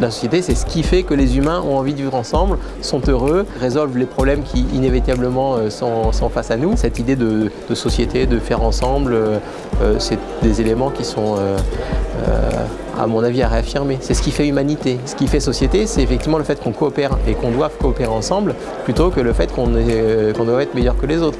la société, c'est ce qui fait que les humains ont envie de vivre ensemble, sont heureux, résolvent les problèmes qui inévitablement euh, sont, face à nous. Cette idée de, société, de faire ensemble, euh, euh, c'est des éléments qui sont à mon avis, à réaffirmer. C'est ce qui fait humanité. Ce qui fait société, c'est effectivement le fait qu'on coopère et qu'on doit coopérer ensemble, plutôt que le fait qu'on doit être meilleur que les autres.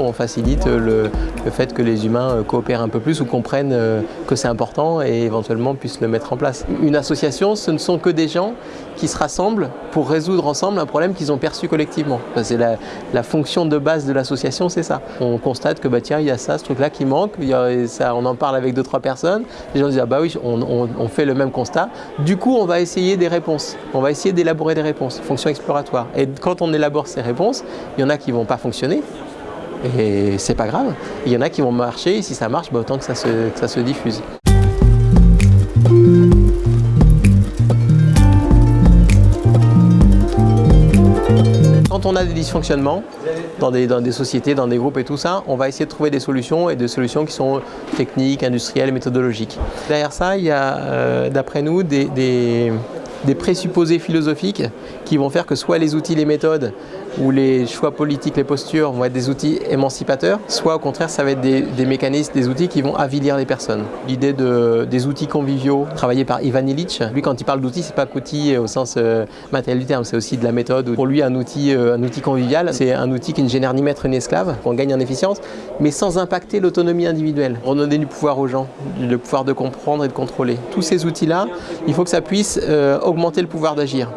On facilite le, fait que les humains euh, coopèrent un peu plus ou comprennent euh, que c'est important et éventuellement puissent le mettre en place. Une association, ce ne sont que des gens qui se rassemblent pour résoudre ensemble un problème qu'ils ont perçu collectivement. C'est la, fonction de base de l'association, c'est ça. On constate que bah, tiens, il y a ça, ce truc-là qui manque, on en parle avec deux, trois personnes, les gens disent ah bah oui, on, fait le même constat. Du coup, on va essayer des réponses, on va essayer d'élaborer des réponses, fonction exploratoire. Et quand on élabore ces réponses, il y en a qui ne vont pas fonctionner, et c'est pas grave. Il y en a qui vont marcher, et si ça marche, bah, autant que ça se, diffuse. Quand on a des dysfonctionnements dans des, sociétés, dans des groupes et tout ça, on va essayer de trouver des solutions et des solutions qui sont techniques, industrielles, méthodologiques. Derrière ça, il y a, euh, d'après nous, des, présupposés philosophiques qui vont faire que soit les outils, les méthodes ou les choix politiques, les postures vont être des outils émancipateurs, soit au contraire ça va être des, mécanismes, des outils qui vont avilir les personnes. L'idée de, des outils conviviaux, travaillé par Ivan Illich, lui quand il parle d'outils, c'est pas qu'outil au sens euh, matériel du terme, c'est aussi de la méthode. Pour lui un outil, euh, un outil convivial, c'est un outil qui ne génère ni maître ni esclave, qu'on gagne en efficience, mais sans impacter l'autonomie individuelle. Redonner du pouvoir aux gens, le pouvoir de comprendre et de contrôler. Tous ces outils-là, il faut que ça puisse euh, augmenter le pouvoir d'agir.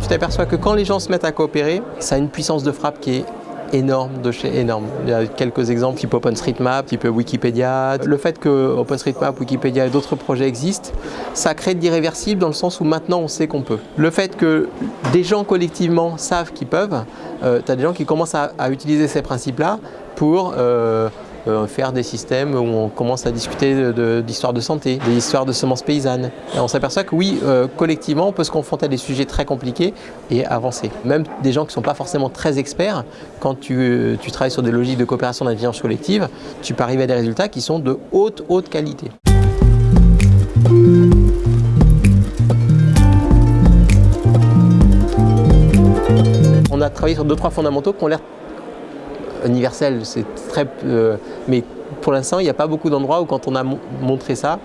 Tu t'aperçois que quand les gens se mettent à coopérer, ça a une puissance de frappe qui est énorme de chez énorme. Il y a quelques exemples type OpenStreetMap, type Wikipédia. Le fait que OpenStreetMap, Wikipédia et d'autres projets existent, ça crée de l'irréversible dans le sens où maintenant on sait qu'on peut. Le fait que des gens collectivement savent qu'ils peuvent, euh, tu as des gens qui commencent à, utiliser ces principes-là pour euh, euh, faire des systèmes où on commence à discuter d'histoire de, santé, des histoires de semences paysannes. Et on s'aperçoit que oui, euh, collectivement, on peut se confronter à des sujets très compliqués et avancer. Même des gens qui ne sont pas forcément très experts, quand tu, tu travailles sur des logiques de coopération d'intelligence collective, tu peux arriver à des résultats qui sont de haute, haute qualité. On a travaillé sur deux, trois fondamentaux qui ont l'air universel, c'est très... Euh, mais pour l'instant, il n'y a pas beaucoup d'endroits où quand on a montré ça,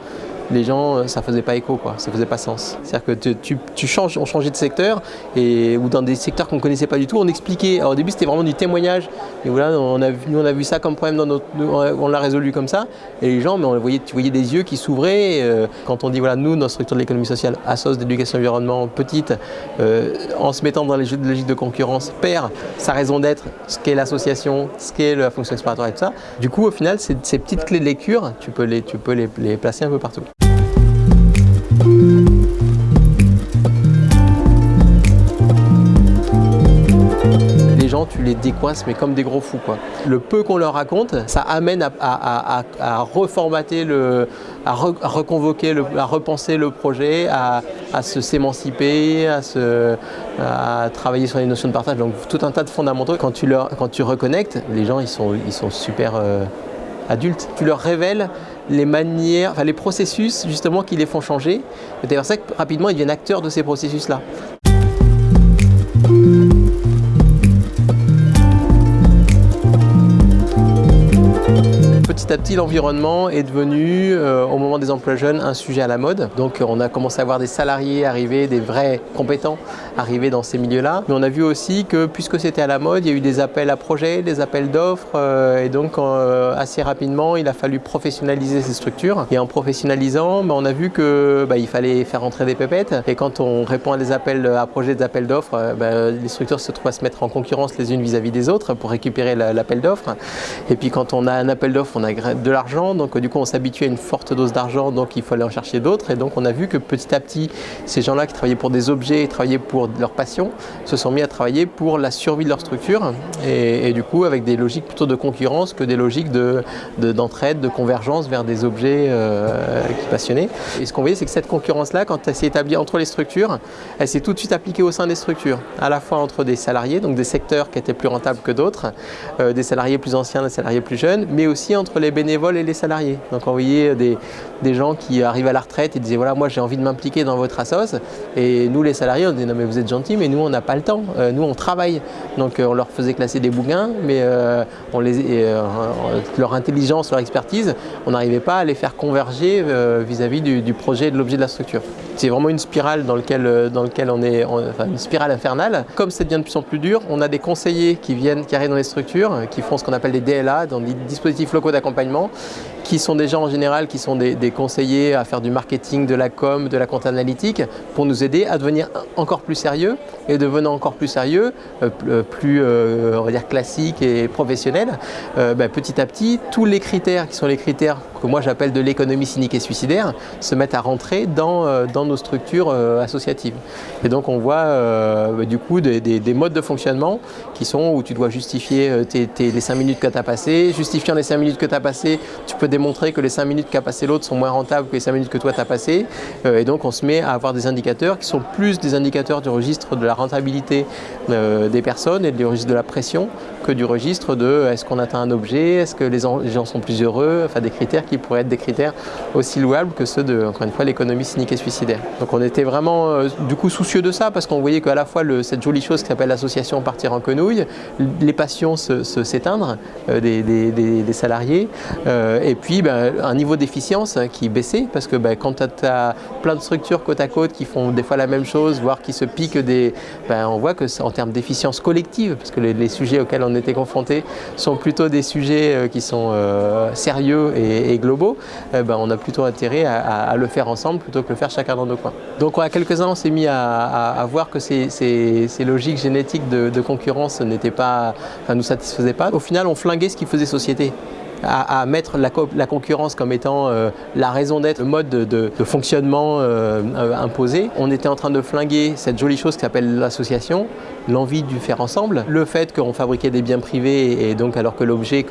les gens, euh, ça faisait pas écho, quoi. ça faisait pas sens. C'est-à-dire que tu, tu, changes, on changeait de secteur, et, ou dans des secteurs qu'on connaissait pas du tout, on expliquait. Alors, au début, c'était vraiment du témoignage, et voilà, on a, nous, on a vu ça comme problème, dans notre, on l'a résolu comme ça, et les gens, mais on voyait, tu voyais des yeux qui s'ouvraient. Euh, quand on dit, voilà, nous, notre structure de l'économie sociale, Assos d'éducation environnement, petite, euh, en se mettant dans les logiques de concurrence, perd sa raison d'être, ce qu'est l'association, ce qu'est la fonction exploratoire et tout ça. Du coup, au final, ces, petites clés de lecture, tu peux les, tu peux les placer un peu partout. Les décoinces, mais comme des gros fous. Quoi. Le peu qu'on leur raconte, ça amène à, reformater, à, reconvoquer, à repenser le projet, à, se s'émanciper, à, travailler sur les notions de partage. Donc tout un tas de fondamentaux. Quand tu, leur, quand reconnectes, les gens, ils sont, super euh, adultes. Tu leur révèles les manières, les processus justement qui les font changer. C'est pour ça que rapidement ils deviennent acteurs de ces processus-là. Petit à petit, l'environnement est devenu, euh, au moment des emplois jeunes, un sujet à la mode. Donc on a commencé à voir des salariés arriver, des vrais compétents arriver dans ces milieux-là. Mais on a vu aussi que puisque c'était à la mode, il y a eu des appels à projets, des appels d'offres. Euh, et donc euh, assez rapidement, il a fallu professionnaliser ces structures. Et en professionnalisant, bah, on a vu qu'il bah, fallait faire entrer des pépettes. Et quand on répond à des appels à projets, des appels d'offres, bah, les structures se trouvent à se mettre en concurrence les unes vis-à-vis des autres pour récupérer l'appel d'offres. Et puis quand on a un appel d'offres, on a de l'argent, donc du coup on s'habitue à une forte dose d'argent, donc il faut aller en chercher d'autres. Et donc on a vu que petit à petit, ces gens-là qui travaillaient pour des objets, travaillaient pour leur passion, se sont mis à travailler pour la survie de leur structure. Et, du coup avec des logiques plutôt de concurrence que des logiques d'entraide, de, de, convergence vers des objets euh, qui passionnaient. Et ce qu'on voyait, c'est que cette concurrence-là, quand elle s'est établie entre les structures, elle s'est tout de suite appliquée au sein des structures, à la fois entre des salariés, donc des secteurs qui étaient plus rentables que d'autres, euh, des salariés plus anciens, des salariés plus jeunes, mais aussi entre les bénévoles et les salariés. Donc on voyait des, des gens qui arrivaient à la retraite et disaient voilà moi j'ai envie de m'impliquer dans votre assos et nous les salariés on disait non mais vous êtes gentils mais nous on n'a pas le temps, euh, nous on travaille. Donc on leur faisait classer des bouquins mais les, leur intelligence, leur expertise, on n'arrivait pas à les faire converger vis-à-vis du, du projet et de l'objet de la structure. C'est vraiment une spirale dans laquelle, dans lequel on est, enfin une spirale infernale. Comme ça devient de plus en plus dur, on a des conseillers qui viennent, qui arrivent dans les structures, qui font ce qu'on appelle des DLA, dans des dispositifs locaux d'accompagnement, qui sont des gens en général qui sont des, conseillers à faire du marketing, de la com, de la compte analytique, pour nous aider à devenir encore plus sérieux et devenant encore plus sérieux, euh, euh, plus euh, on va dire classique et professionnel, ben, petit à petit, tous les critères qui sont les critères que moi j'appelle de l'économie cynique et suicidaire se mettent à rentrer dans, nos structures associatives. Et donc on voit ben, du coup des, des, modes de fonctionnement qui sont où tu dois justifier les 5 minutes que tu as passées, justifiant les 5 minutes que tu as passées, tu peux montrer que les 5 minutes qu'a passé l'autre sont moins rentables que les 5 minutes que toi tu as passé. Euh, et donc on se met à avoir des indicateurs qui sont plus des indicateurs du registre de la rentabilité euh, des personnes et du registre de la pression que du registre de est-ce qu'on atteint un objet, est-ce que les, gens sont plus heureux, enfin des critères qui pourraient être des critères aussi louables que ceux de, encore une fois, l'économie cynique et suicidaire. Donc on était vraiment euh, du coup soucieux de ça parce qu'on voyait qu'à la fois cette jolie chose qui s'appelle l'association partir en quenouille, les passions s'éteindre se, des, des, des, salariés et puis puis ben, un niveau d'efficience hein, qui baissait parce que ben, quand tu as plein de structures côte à côte qui font des fois la même chose, voire qui se piquent des... Ben, on voit que en termes d'efficience collective, parce que les, sujets auxquels on était confrontés sont plutôt des sujets euh, qui sont euh, sérieux et, globaux, euh, on a plutôt intérêt à, le faire ensemble plutôt que le faire chacun dans nos coins. Donc à quelques-uns on s'est mis à, voir que ces, logiques génétiques de, concurrence n'étaient pas, enfin, nous satisfaisaient pas. Au final on flinguait ce qui faisait société à, mettre la, concurrence comme étant euh, la raison d'être, le mode de, fonctionnement euh, euh, imposé. On était en train de flinguer cette jolie chose qui s'appelle l'association, l'envie du faire ensemble, le fait qu'on fabriquait des biens privés et donc alors que l'objet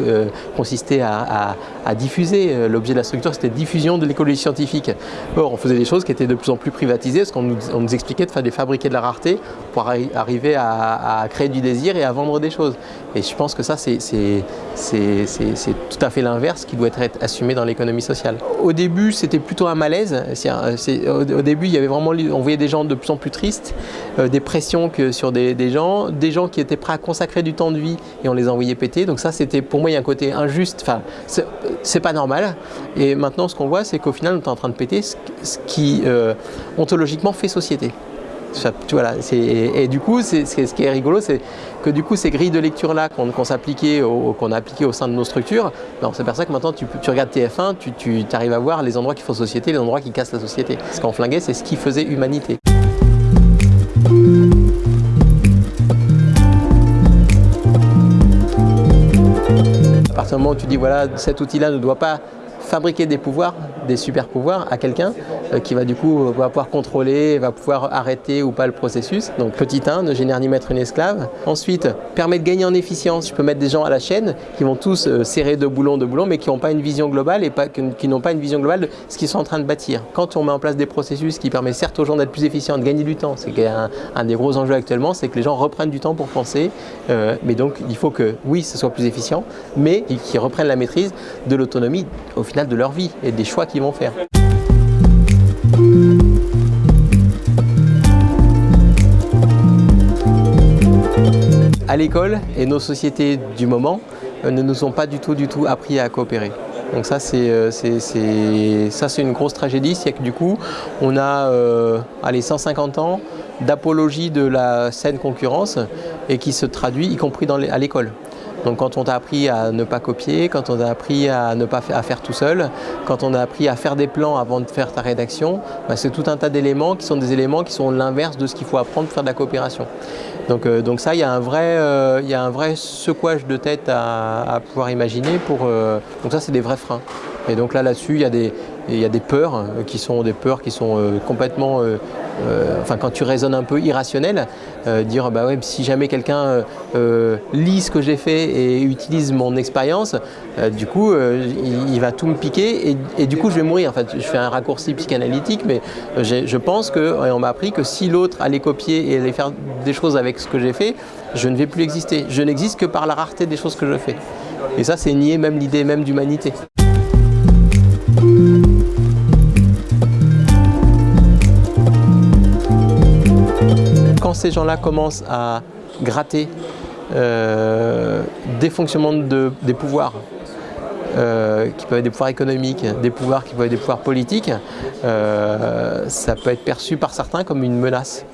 consistait à, diffuser, l'objet de la structure c'était diffusion de l'écologie scientifique. Or on faisait des choses qui étaient de plus en plus privatisées parce qu'on nous, expliquait de, faire, de fabriquer de la rareté pour arriver à, créer du désir et à vendre des choses. Et je pense que ça c'est tout à fait l'inverse qui doit être assumé dans l'économie sociale. Au début, c'était plutôt un malaise. Au début, il y avait vraiment, on voyait des gens de plus en plus tristes, euh, des pressions sur des, gens, des gens qui étaient prêts à consacrer du temps de vie et on les envoyait péter. Donc ça, c'était pour moi, il y a un côté injuste. Enfin, c'est pas normal. Et maintenant, ce qu'on voit, c'est qu'au final, on est en train de péter ce, qui euh, ontologiquement fait société. Et, du coup, ce qui est rigolo, c'est que du coup, ces grilles de lecture-là qu'on a appliquées au sein de nos structures, ben, on s'aperçoit que maintenant, tu, regardes TF1, tu, tu arrives à voir les endroits qui font société, les endroits qui cassent la société. Ce qu'on flinguait, c'est ce qui faisait humanité. À partir du moment où tu dis, voilà, cet outil-là ne doit pas fabriquer des pouvoirs, des super pouvoirs à quelqu'un euh, qui va du coup va pouvoir contrôler, va pouvoir arrêter ou pas le processus. Donc petit 1, ne génère ni mettre une esclave. Ensuite, permet de gagner en efficience. Je peux mettre des gens à la chaîne qui vont tous euh, serrer de boulons de boulons mais qui n'ont pas une vision globale et qui n'ont pas une vision globale de ce qu'ils sont en train de bâtir. Quand on met en place des processus qui permettent certes aux gens d'être plus efficients, de gagner du temps, c'est un, des gros enjeux actuellement, c'est que les gens reprennent du temps pour penser. Euh, mais donc il faut que oui, ce soit plus efficient, mais qu'ils reprennent la maîtrise de l'autonomie au final de leur vie et des choix qu'ils faire. À l'école et nos sociétés du moment euh, ne nous ont pas du tout, du tout appris à coopérer. Donc ça, c'est euh, une grosse tragédie, c'est que du coup, on a euh, allez, 150 ans d'apologie de la saine concurrence et qui se traduit y compris à l'école. Donc quand on t'a appris à ne pas copier, quand on t'a appris à ne pas à faire tout seul, quand on a appris à faire des plans avant de faire ta rédaction, bah, c'est tout un tas d'éléments qui sont des éléments qui sont l'inverse de ce qu'il faut apprendre pour faire de la coopération. Donc, euh, donc ça, il y, a un vrai, euh, y a un vrai secouage de tête à, pouvoir imaginer. Pour, euh, donc ça, c'est des vrais freins. Et donc là, là-dessus, il y a des, il y a des peurs euh, qui sont des peurs qui sont euh, complètement, euh, enfin quand tu raisonnes un peu irrationnel, dire bah ouais si jamais quelqu'un lit ce que j'ai fait et utilise mon expérience, du coup il, va tout me piquer et, du coup je vais mourir. En fait, je fais un raccourci psychanalytique, mais je pense que et on m'a appris que si l'autre allait copier et allait faire des choses avec ce que j'ai fait, je ne vais plus exister. Je n'existe que par la rareté des choses que je fais. Et ça, c'est nier même l'idée même d'humanité. Ces gens-là commencent à gratter euh, des fonctionnements de, des pouvoirs, euh, qui peuvent être des pouvoirs économiques, des pouvoirs qui peuvent être des pouvoirs politiques, euh, ça peut être perçu par certains comme une menace.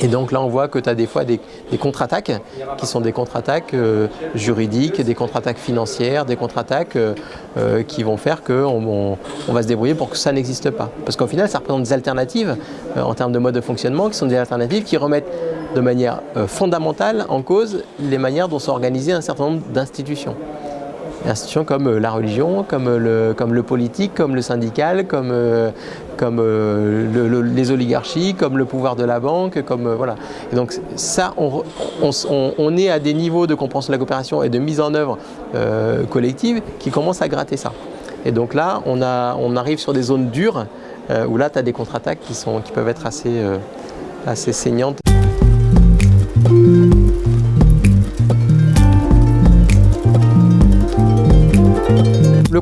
Et donc là, on voit que tu as des fois des, contre-attaques qui sont des contre-attaques euh, juridiques, des contre-attaques financières, des contre-attaques euh, euh, qui vont faire qu'on on, va se débrouiller pour que ça n'existe pas. Parce qu'au final, ça représente des alternatives en termes de mode de fonctionnement qui sont des alternatives qui remettent de manière fondamentale en cause les manières dont sont organisées un certain nombre d'institutions institutions comme euh, la religion, comme euh, le, comme le politique, comme le syndical, comme, euh, comme les oligarchies, comme le pouvoir de la banque, comme voilà. Et donc ça, on, on, est à des niveaux de compréhension de la coopération et de mise en œuvre collective qui commencent à gratter ça. Et donc là, on, a, on arrive sur des zones dures où là, tu as des contre-attaques qui, qui peuvent être assez, assez saignantes.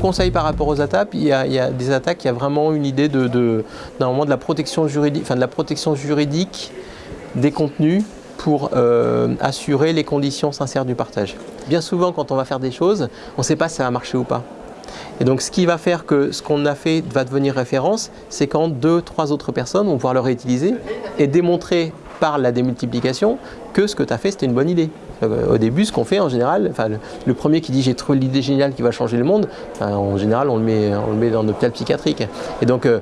Conseil par rapport aux attaques, il y a, des attaques, il y a vraiment une idée de, de, de la protection juridique, enfin de la protection juridique des contenus pour euh, assurer les conditions sincères du partage. Bien souvent, quand on va faire des choses, on ne sait pas si ça va marcher ou pas. Et donc, ce qui va faire que ce qu'on a fait va devenir référence, c'est quand deux, trois autres personnes vont pouvoir le réutiliser et démontrer par la démultiplication que ce que tu as fait, c'était une bonne idée. Euh, au début, ce qu'on fait en général, le, premier qui dit j'ai trouvé l'idée géniale qui va changer le monde, en général, on le met, on le met dans psychiatrique. Et donc, euh,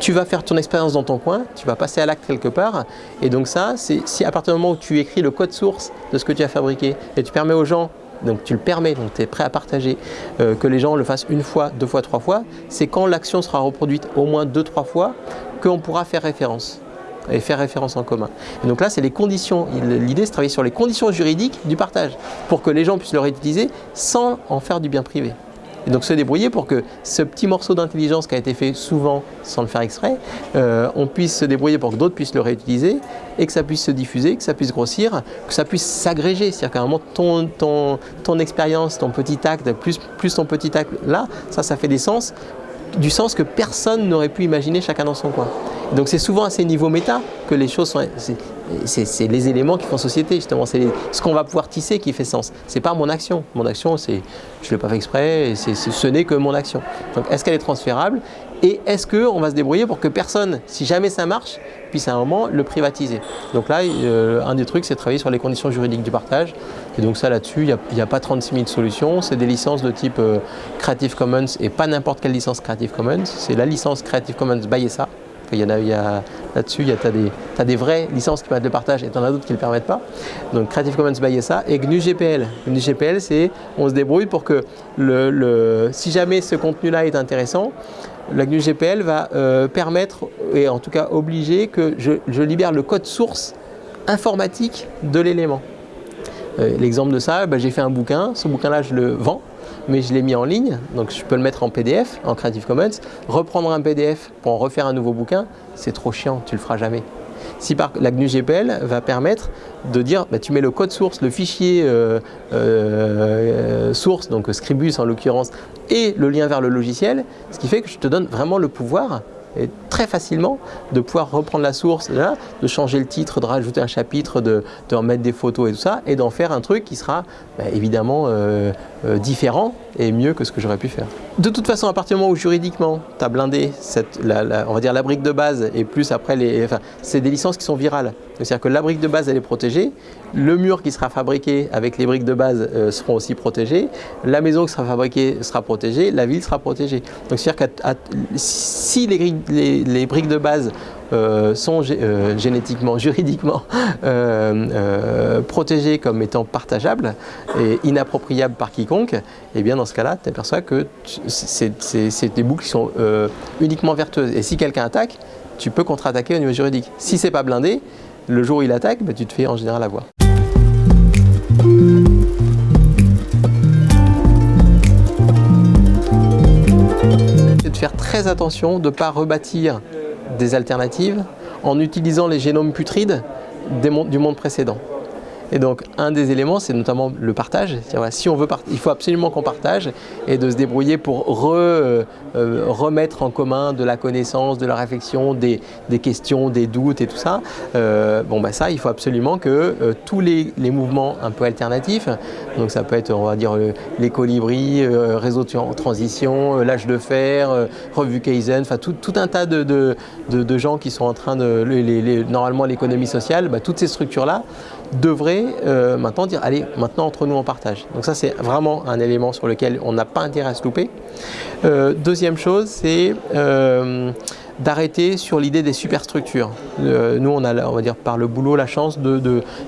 tu, vas faire ton expérience dans ton coin, tu vas passer à l'acte quelque part. Et donc ça, c'est si à partir du moment où tu écris le code source de ce que tu as fabriqué et tu permets aux gens donc tu le permets, donc tu es prêt à partager, euh, que les gens le fassent une fois, deux fois, trois fois, c'est quand l'action sera reproduite au moins deux, trois fois qu'on pourra faire référence et faire référence en commun. Et donc là, c'est les conditions. L'idée, c'est de travailler sur les conditions juridiques du partage pour que les gens puissent le réutiliser sans en faire du bien privé. Et donc se débrouiller pour que ce petit morceau d'intelligence qui a été fait souvent sans le faire exprès, euh, on puisse se débrouiller pour que d'autres puissent le réutiliser et que ça puisse se diffuser, que ça puisse grossir, que ça puisse s'agréger. C'est-à-dire qu'à un moment, ton, ton, ton expérience, ton petit acte, plus, plus ton petit acte là, ça, ça fait des sens, du sens que personne n'aurait pu imaginer chacun dans son coin. Donc c'est souvent à ces niveaux méta que les choses sont... C'est les éléments qui font société justement, c'est ce qu'on va pouvoir tisser qui fait sens. C'est pas mon action. Mon action, c'est je ne l'ai pas fait exprès, ce n'est que mon action. Donc est-ce qu'elle est transférable? Et est-ce qu'on va se débrouiller pour que personne, si jamais ça marche, puisse à un moment le privatiser? Donc là, euh, un des trucs, c'est de travailler sur les conditions juridiques du partage. Et donc ça, là-dessus, il n'y a, pas 36 000 solutions. C'est des licences de type euh, Creative Commons et pas n'importe quelle licence Creative Commons. C'est la licence Creative Commons by ça. Il y en a, a là-dessus, tu as des, vraies licences qui permettent le partage et tu en as d'autres qui ne le permettent pas. Donc Creative Commons by ça et GNU GPL. GNU GPL, c'est on se débrouille pour que le, si jamais ce contenu-là est intéressant, la GNU GPL va euh, permettre, et en tout cas obliger, que je, libère le code source informatique de l'élément. Euh, l'exemple de ça, bah, j'ai fait un bouquin, ce bouquin-là je le vends, mais je l'ai mis en ligne, donc je peux le mettre en PDF, en Creative Commons. Reprendre un PDF pour en refaire un nouveau bouquin, c'est trop chiant, tu le feras jamais. Si par, la GNU GPL va permettre de dire, bah, tu mets le code source, le fichier euh, euh, source, donc Scribus en l'occurrence, et le lien vers le logiciel, ce qui fait que je te donne vraiment le pouvoir, et très facilement de pouvoir reprendre la source, de changer le titre, de rajouter un chapitre, de, remettre des photos et tout ça, et d'en faire un truc qui sera bah, évidemment euh, euh, différent et mieux que ce que j'aurais pu faire. De toute façon, à partir du moment où juridiquement, tu as blindé la, on va dire la brique de base et plus après, les, enfin, c'est des licences qui sont virales. C'est-à-dire que la brique de base, elle est protégée, le mur qui sera fabriqué avec les briques de base euh, seront aussi protégés, la maison qui sera fabriquée sera protégée, la ville sera protégée. Donc c'est-à-dire que si les, briques de base euh, sont euh, génétiquement, juridiquement protégés comme étant partageables et inappropriables par quiconque, eh bien dans ce cas-là, tu aperçois que c'est des boucles qui sont uniquement vertueuses. Et si quelqu'un attaque, tu peux contre-attaquer au niveau juridique. Si c'est pas blindé, le jour où il attaque, bah, tu te fais en général avoir. C'est de faire très attention de ne pas rebâtir des alternatives en utilisant les génomes putrides du monde précédent. Et donc, un des éléments, c'est notamment le partage. Si on veut, il faut absolument qu'on partage et de se débrouiller pour euh, euh, remettre en commun de la connaissance, de la réflexion, des, questions, des doutes et tout ça. Euh, bon, bah ça, il faut absolument que tous les, mouvements un peu alternatifs, donc ça peut être, on va dire, les colibris, réseau de transition, l'âge de fer, revue Kaizen, enfin tout, un tas de, gens qui sont en train de, normalement l'économie sociale, bah, toutes ces structures-là devrait euh, maintenant dire allez maintenant entre nous on partage. Donc ça c'est vraiment un élément sur lequel on n'a pas intérêt à se louper. Euh, deuxième chose c'est euh, d'arrêter sur l'idée des superstructures. nous on a on va dire par le boulot la chance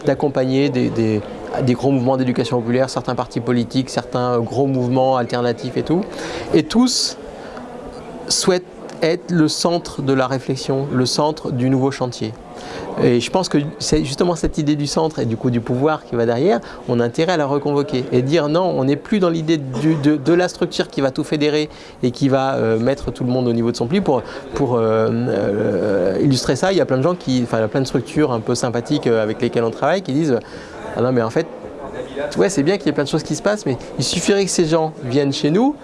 d'accompagner de, des, des, gros mouvements d'éducation populaire, certains partis politiques, certains gros mouvements alternatifs et tout. Et tous souhaitent être le centre de la réflexion, le centre du nouveau chantier. Et je pense que c'est justement cette idée du centre et du coup du pouvoir qui va derrière, on a intérêt à la reconvoquer et dire non, on n'est plus dans l'idée de, la structure qui va tout fédérer et qui va euh, mettre tout le monde au niveau de son pli. Pour, euh, euh, illustrer ça, il y a plein de gens qui, enfin il y a plein de structures un peu sympathiques avec lesquelles on travaille qui disent ah non mais en fait ouais c'est bien qu'il y ait plein de choses qui se passent mais il suffirait que ces gens viennent chez nous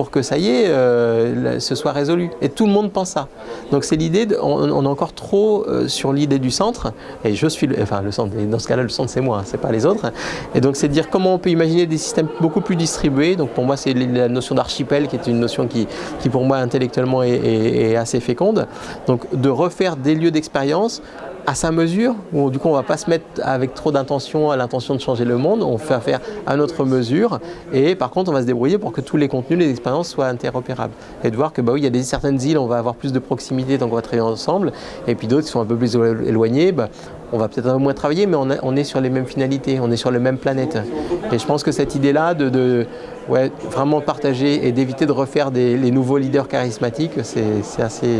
pour que ça y est, euh, ce soit résolu. Et tout le monde pense ça. Donc c'est l'idée, on, est encore trop euh, sur l'idée du centre, et je suis, enfin le centre, dans ce cas-là le centre c'est moi, hein, c'est pas les autres. Et donc c'est de dire comment on peut imaginer des systèmes beaucoup plus distribués. Donc pour moi c'est la notion d'archipel qui est une notion qui, qui pour moi intellectuellement est assez féconde. Donc de refaire des lieux d'expérience à sa mesure, où du coup on ne va pas se mettre avec trop d'intention à l'intention de changer le monde, on fait faire à notre mesure et par contre on va se débrouiller pour que tous les contenus, les expériences soient interopérables. Et de voir que bah oui, il y a des, certaines îles, on va avoir plus de proximité donc on va travailler ensemble et puis d'autres qui sont un peu plus éloignées, bah, on va peut-être un peu moins travailler mais on, est sur les mêmes finalités, on est sur les mêmes planètes. Et je pense que cette idée-là de, ouais, vraiment partager et d'éviter de refaire des, les nouveaux leaders charismatiques, c'est assez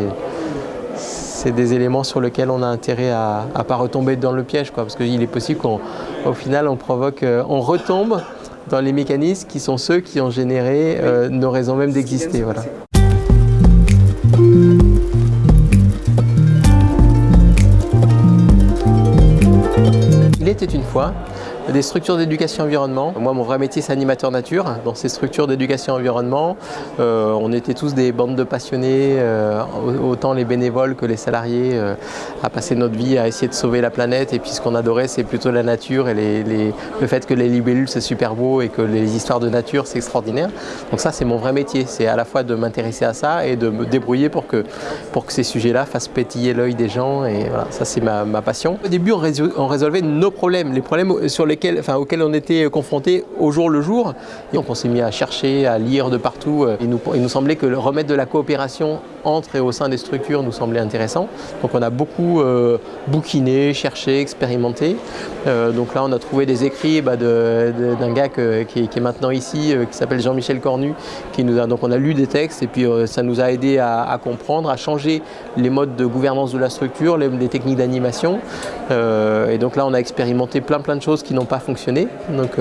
c'est des éléments sur lesquels on a intérêt à ne pas retomber dans le piège, quoi, parce qu'il est possible qu'au final on provoque, euh, on retombe dans les mécanismes qui sont ceux qui ont généré euh, nos raisons même d'exister. Voilà. Il était une fois des structures d'éducation environnement. Moi, mon vrai métier, c'est animateur nature. Dans ces structures d'éducation environnement, euh, on était tous des bandes de passionnés, euh, autant les bénévoles que les salariés, euh, à passer notre vie à essayer de sauver la planète. Et puis, ce qu'on adorait, c'est plutôt la nature et le fait que les libellules, c'est super beau et que les histoires de nature, c'est extraordinaire. Donc ça, c'est mon vrai métier. C'est à la fois de m'intéresser à ça et de me débrouiller pour que, pour que ces sujets-là fassent pétiller l'œil des gens. Et voilà, ça, c'est ma, ma, passion. Au début, on, résolvait nos problèmes, les problèmes sur auxquels on était confrontés au jour le jour. Et on s'est mis à chercher, à lire de partout. Il nous, il nous semblait que le remettre de la coopération entre et au sein des structures nous semblait intéressant. Donc on a beaucoup euh, bouquiné, cherché, expérimenté. Euh, donc là on a trouvé des écrits bah, d'un gars qui, est maintenant ici, euh, qui s'appelle Jean-Michel Cornu. Qui nous a, donc on a lu des textes et puis ça nous a aidé à, comprendre, à changer les modes de gouvernance de la structure, les, les techniques d'animation. et donc là on a expérimenté plein plein de choses qui pas fonctionné. Donc,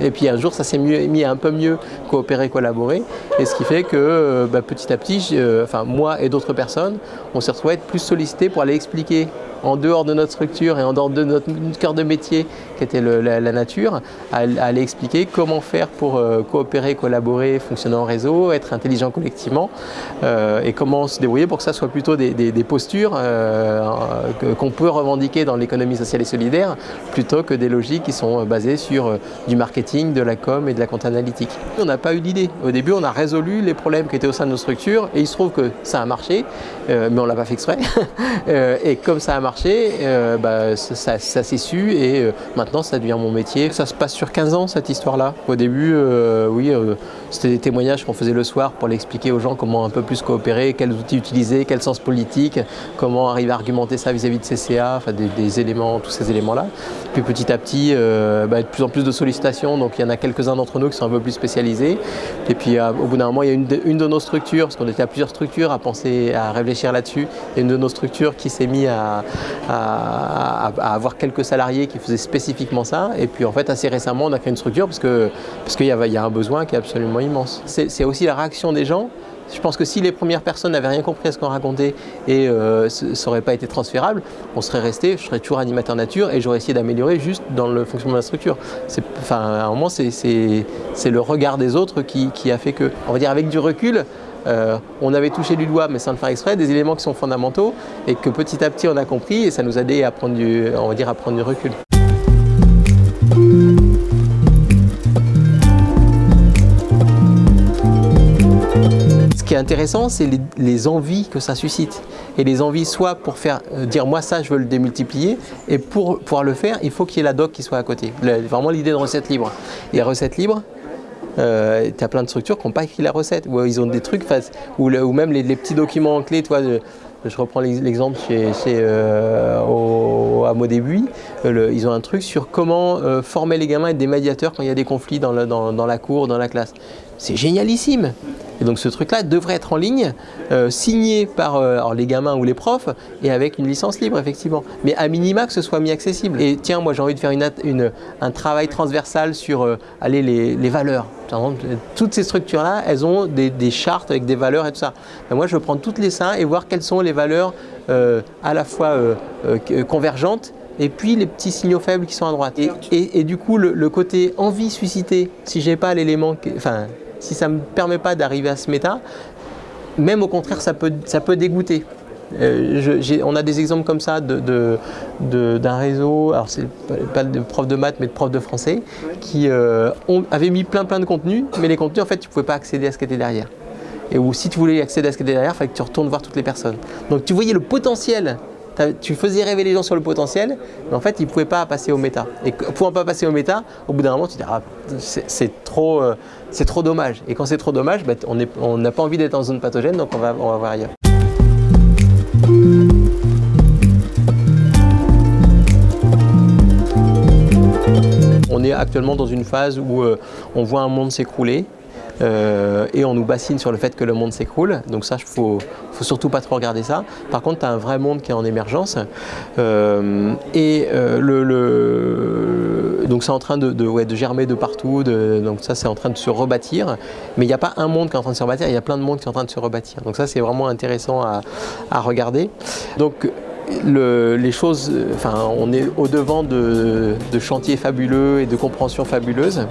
et puis un jour, ça s'est mis à un peu mieux coopérer, collaborer. Et ce qui fait que bah, petit à petit, enfin, moi et d'autres personnes, on s'est retrouvés être plus sollicités pour aller expliquer en dehors de notre structure et en dehors de notre cœur de métier qui était la, nature, à, aller expliquer comment faire pour euh, coopérer, collaborer, fonctionner en réseau, être intelligent collectivement euh, et comment se débrouiller pour que ça soit plutôt des, postures euh, qu'on peut revendiquer dans l'économie sociale et solidaire plutôt que des logiques qui sont basées sur du marketing, de la com et de la compte analytique. On n'a pas eu d'idée. Au début, on a résolu les problèmes qui étaient au sein de nos structures et il se trouve que ça a marché, mais on ne l'a pas fait exprès. et comme ça a marché, euh, bah, ça, s'est su et euh, maintenant ça devient mon métier. Ça se passe sur 15 ans cette histoire-là. Au début, euh, oui, c'était des témoignages qu'on faisait le soir pour l'expliquer aux gens comment un peu plus coopérer, quels outils utiliser, quel sens politique, comment arriver à argumenter ça vis-à-vis de CCA, enfin des, éléments, tous ces éléments-là. Puis petit à petit, bah, de plus en plus de sollicitations, donc il y en a quelques-uns d'entre nous qui sont un peu plus spécialisés. Et puis au bout d'un moment, il y a une de, nos structures, parce qu'on était à plusieurs structures à penser, à réfléchir là-dessus, et une de nos structures qui s'est mis à, à, avoir quelques salariés qui faisaient spécifiquement ça. Et puis en fait, assez récemment, on a créé une structure parce qu'il parce qu'il y, a un besoin qui est absolument immense. C'est aussi la réaction des gens. Je pense que si les premières personnes n'avaient rien compris à ce qu'on racontait et euh, ça n'aurait pas été transférable, on serait resté, je serais toujours animateur nature et j'aurais essayé d'améliorer juste dans le fonctionnement de la structure. Enfin, à un moment, c'est le regard des autres qui, qui, a fait que, on va dire avec du recul, euh, on avait touché du doigt, mais sans le faire exprès, des éléments qui sont fondamentaux et que petit à petit on a compris et ça nous a aidé à prendre du, on va à prendre du recul. Ce qui est intéressant, c'est les, envies que ça suscite. Et les envies, soit pour faire euh, dire moi ça, je veux le démultiplier, et pour pouvoir le faire, il faut qu'il y ait la doc qui soit à côté. vraiment l'idée de recette libre. Et recette libre, euh, tu as plein de structures qui n'ont pas écrit la recette, ou ils ont des trucs, ou, même les, petits documents clés, toi, je reprends l'exemple chez, chez euh, à euh, ils ont un truc sur comment euh, former les gamins et être des médiateurs quand il y a des conflits dans la cour, dans la classe. C'est génialissime et donc ce truc-là devrait être en ligne, euh, signé par euh, les gamins ou les profs et avec une licence libre effectivement. Mais à minima que ce soit mis accessible. Et tiens, moi j'ai envie de faire une, un travail transversal sur euh, les, valeurs. Toutes ces structures-là, elles ont des, chartes avec des valeurs et tout ça. moi je veux prendre toutes les seins et voir quelles sont les valeurs à la fois convergentes et puis les petits signaux faibles qui sont à droite. Et, du coup, le, côté envie suscité, si j'ai pas l'élément, enfin, si ça ne me permet pas d'arriver à ce méta, même au contraire, ça peut, ça peut dégoûter. Euh, on a des exemples comme ça d'un de, réseau, alors c'est pas de profs de maths mais de profs de français, qui euh, avaient mis plein plein de contenus, mais les contenus en fait tu pouvais pas accéder à ce qui était derrière. Et ou si tu voulais accéder à ce qui était derrière, il fallait que tu retournes voir toutes les personnes. Donc tu voyais le potentiel tu faisais rêver les gens sur le potentiel, mais en fait, ils ne pouvaient pas passer au méta. Et pouvant pas passer au méta, au bout d'un moment, tu dis, ah, c'est trop, euh, trop dommage. Et quand c'est trop dommage, bah, on n'a pas envie d'être en zone pathogène, donc on va, on va voir ailleurs. On est actuellement dans une phase où euh, on voit un monde s'écrouler, euh, et on nous bassine sur le fait que le monde s'écroule. Donc ça, il faut, faut surtout pas trop regarder ça. Par contre, tu as un vrai monde qui est en émergence. Euh, et euh, donc c'est en train de, germer de partout. donc ça, c'est en train de se rebâtir. Mais il n'y a pas un monde qui est en train de se rebâtir, il y a plein de mondes qui sont en train de se rebâtir. Donc ça, c'est vraiment intéressant à, regarder. Donc les choses, enfin, on est au devant de, de chantiers fabuleux et de compréhensions fabuleuses.